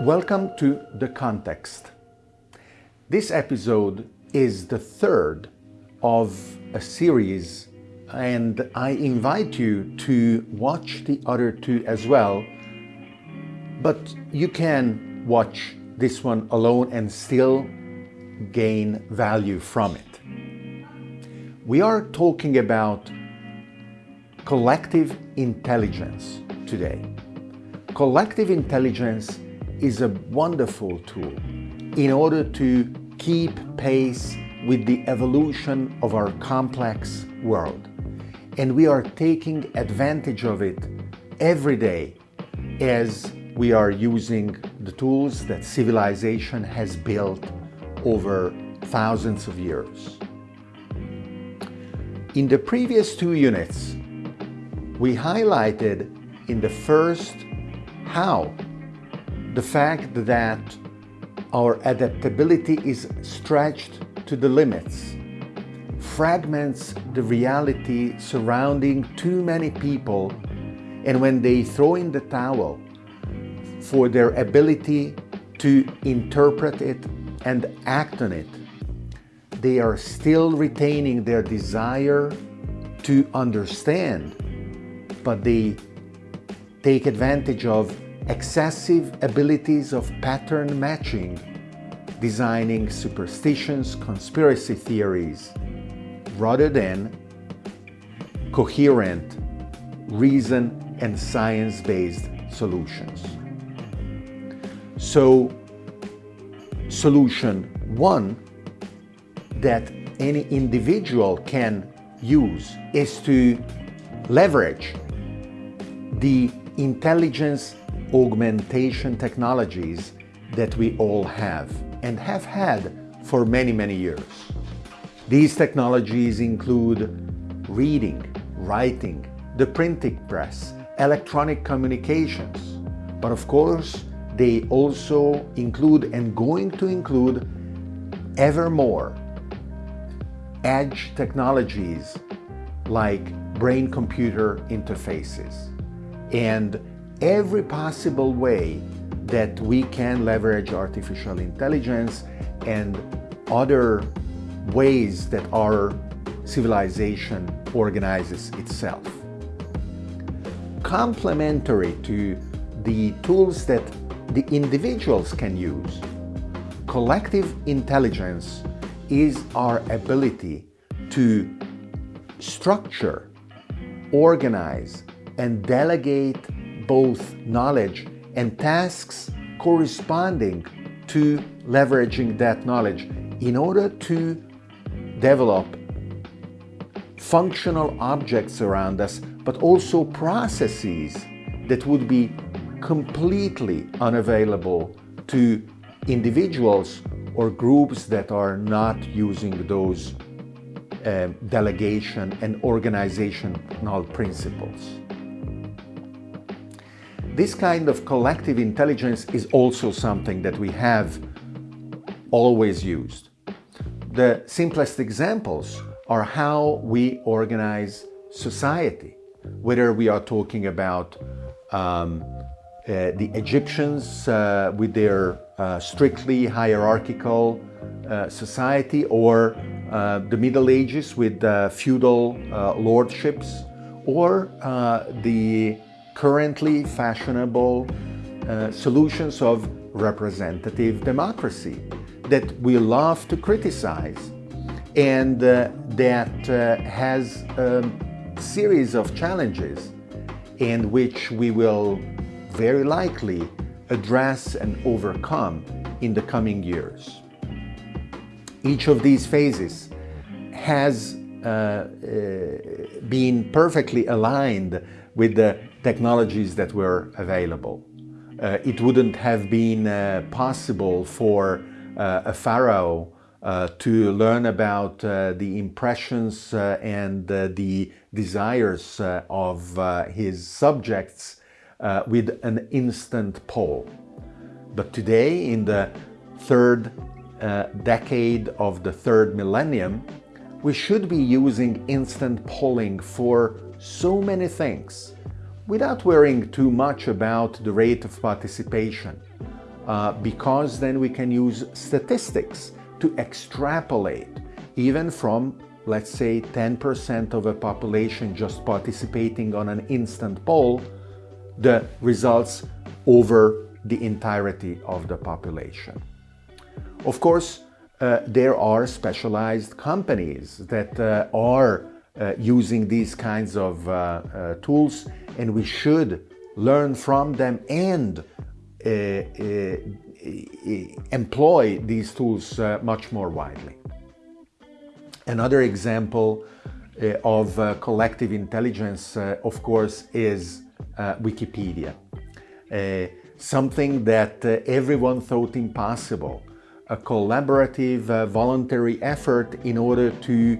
Welcome to The Context. This episode is the third of a series and I invite you to watch the other two as well, but you can watch this one alone and still gain value from it. We are talking about collective intelligence today. Collective intelligence is a wonderful tool in order to keep pace with the evolution of our complex world. And we are taking advantage of it every day as we are using the tools that civilization has built over thousands of years. In the previous two units, we highlighted in the first how the fact that our adaptability is stretched to the limits fragments the reality surrounding too many people and when they throw in the towel for their ability to interpret it and act on it, they are still retaining their desire to understand, but they take advantage of excessive abilities of pattern matching, designing superstitions, conspiracy theories, rather than coherent, reason and science-based solutions. So, solution one that any individual can use is to leverage the intelligence augmentation technologies that we all have and have had for many, many years. These technologies include reading, writing, the printing press, electronic communications, but of course they also include and going to include ever more edge technologies like brain-computer interfaces and every possible way that we can leverage artificial intelligence and other ways that our civilization organizes itself. Complementary to the tools that the individuals can use, collective intelligence is our ability to structure, organize, and delegate both knowledge and tasks corresponding to leveraging that knowledge in order to develop functional objects around us, but also processes that would be completely unavailable to individuals or groups that are not using those uh, delegation and organizational principles. This kind of collective intelligence is also something that we have always used. The simplest examples are how we organize society, whether we are talking about um, uh, the Egyptians uh, with their uh, strictly hierarchical uh, society or uh, the Middle Ages with uh, feudal lordships or the currently fashionable uh, solutions of representative democracy that we love to criticize and uh, that uh, has a series of challenges and which we will very likely address and overcome in the coming years. Each of these phases has uh, uh, been perfectly aligned with the technologies that were available. Uh, it wouldn't have been uh, possible for uh, a pharaoh uh, to learn about uh, the impressions uh, and the desires of his subjects with an instant poll. But today, in the third decade of the third millennium, we should be using instant polling for so many things without worrying too much about the rate of participation. uh, because then we can use statistics to extrapolate even from let's say 10% of a population just participating on an instant poll, the results over the entirety of the population. Of course, uh, there are specialized companies that uh, are using these kinds of uh, uh, tools and we should learn from them and uh, employ these tools much more widely. Another example uh, of uh, collective intelligence, uh, of course, is Wikipedia. something that everyone thought impossible. A collaborative, voluntary effort in order to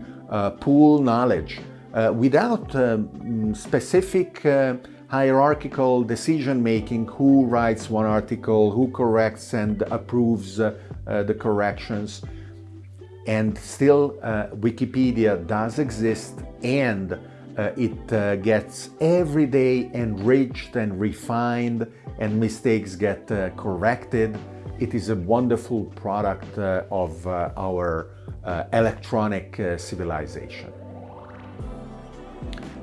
pool knowledge without um, specific hierarchical decision making who writes one article, who corrects and approves uh, uh, the corrections and still uh, Wikipedia does exist and uh, it uh, gets every day enriched and refined and mistakes get uh, corrected. It is a wonderful product uh, of uh, our electronic civilization.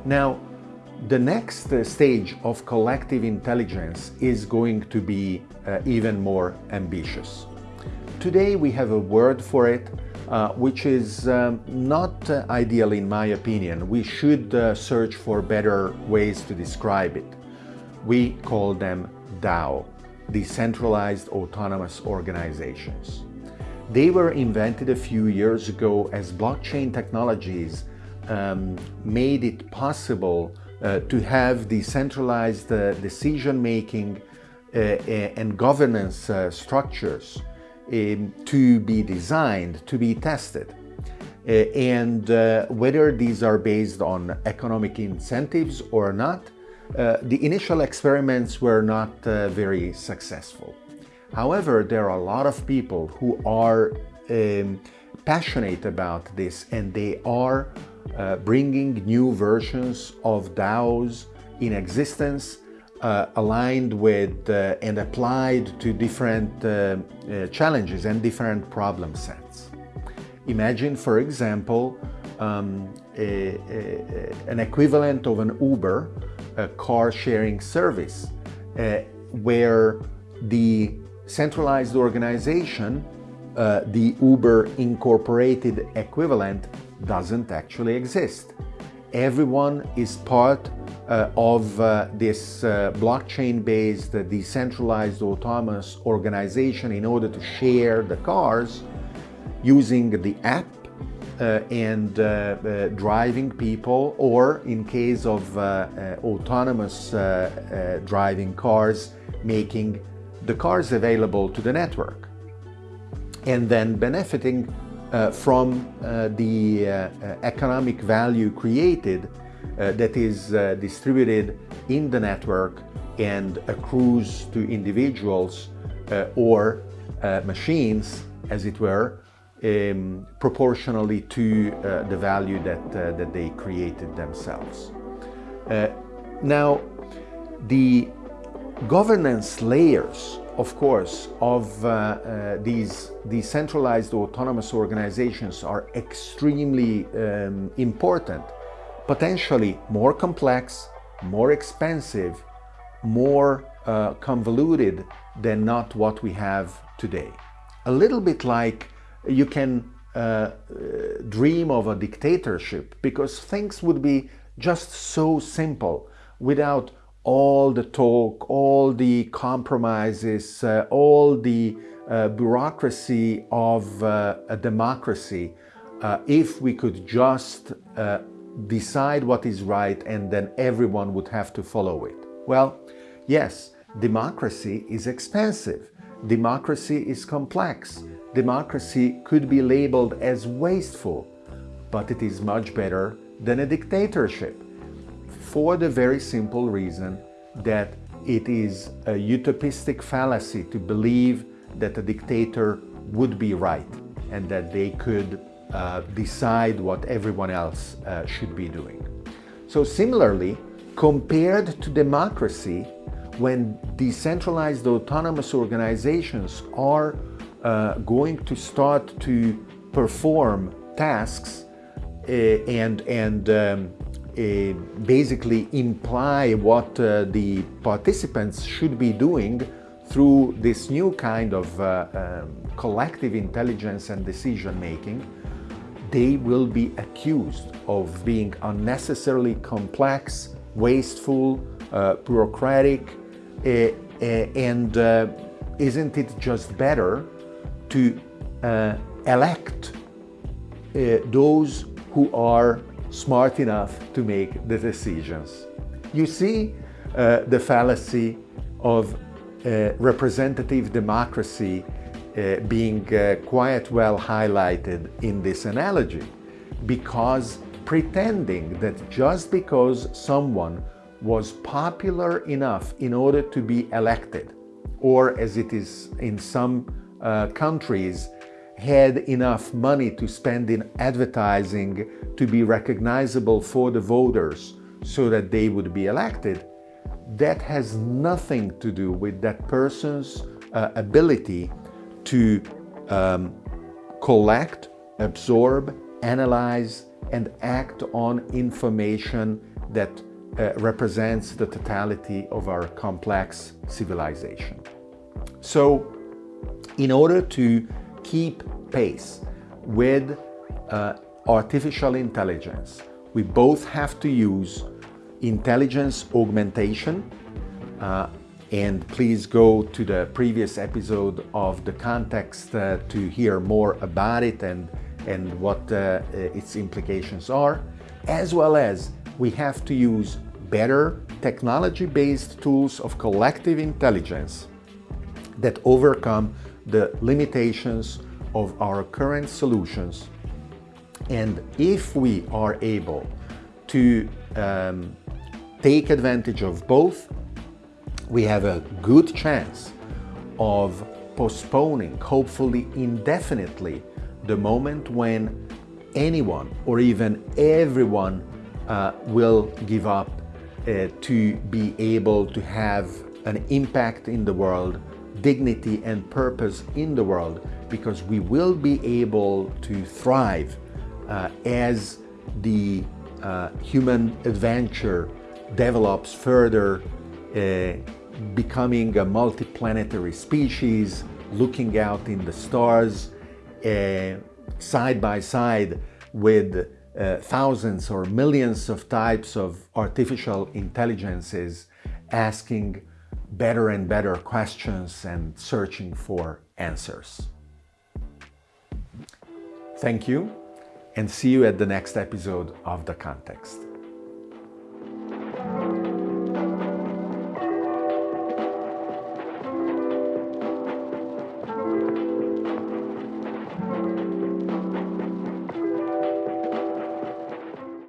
Now, the next stage of collective intelligence is going to be even more ambitious. Today we have a word for it, uh, which is um, not uh, ideal in my opinion. We should uh, search for better ways to describe it. We call them DAO, Decentralized Autonomous Organizations. They were invented a few years ago as blockchain technologies um, made it possible uh, to have decentralized uh, decision-making uh, and governance structures um, to be designed, to be tested. Uh, and uh, whether these are based on economic incentives or not, uh, the initial experiments were not uh, very successful. However, there are a lot of people who are um, passionate about this and they are uh, bringing new versions of DAOs in existence uh, aligned with uh, and applied to different challenges and different problem sets. Imagine, for example, um, a, a, an equivalent of an Uber, a car sharing service, uh, where the centralized organization, uh, the Uber incorporated equivalent, doesn't actually exist. Everyone is part uh, of uh, this uh, blockchain-based decentralized autonomous organization in order to share the cars using the app uh, and uh, uh, driving people or in case of autonomous driving cars making the cars available to the network. And then benefiting from the economic value created uh, that is uh, distributed in the network and accrues to individuals uh, or uh, machines, as it were, um, proportionally to uh, the value that, uh, that they created themselves. now, the governance layers, of course, of these decentralized autonomous organizations are extremely um, important potentially more complex, more expensive, more uh, convoluted than not what we have today. A little bit like you can uh, uh, dream of a dictatorship because things would be just so simple without all the talk, all the compromises, uh, all the uh, bureaucracy of uh, a democracy uh, if we could just uh, decide what is right and then everyone would have to follow it. Well, yes, democracy is expensive. Democracy is complex. Democracy could be labeled as wasteful, but it is much better than a dictatorship for the very simple reason that it is a utopistic fallacy to believe that a dictator would be right and that they could uh, decide what everyone else uh, should be doing. So similarly, compared to democracy, when decentralized autonomous organizations are uh, going to start to perform tasks uh, and, and um, uh, basically imply what uh, the participants should be doing through this new kind of uh, um, collective intelligence and decision making, they will be accused of being unnecessarily complex, wasteful, uh, bureaucratic, uh, uh, and isn't it just better to uh, elect uh, those who are smart enough to make the decisions? You see the fallacy of representative democracy uh, being uh, quite well highlighted in this analogy because pretending that just because someone was popular enough in order to be elected or as it is in some uh, countries had enough money to spend in advertising to be recognizable for the voters so that they would be elected, that has nothing to do with that person's uh, ability to um, collect, absorb, analyze, and act on information that uh, represents the totality of our complex civilization. So, in order to keep pace with uh, artificial intelligence, we both have to use intelligence augmentation uh, and please go to the previous episode of the context uh, to hear more about it and, and what uh, its implications are, as well as we have to use better technology-based tools of collective intelligence that overcome the limitations of our current solutions. And if we are able to um, take advantage of both, we have a good chance of postponing, hopefully indefinitely, the moment when anyone or even everyone uh, will give up uh, to be able to have an impact in the world, dignity and purpose in the world, because we will be able to thrive uh, as the uh, human adventure develops further uh, becoming a multiplanetary species, looking out in the stars, uh, side by side with uh, thousands or millions of types of artificial intelligences asking better and better questions and searching for answers. Thank you and see you at the next episode of The Context.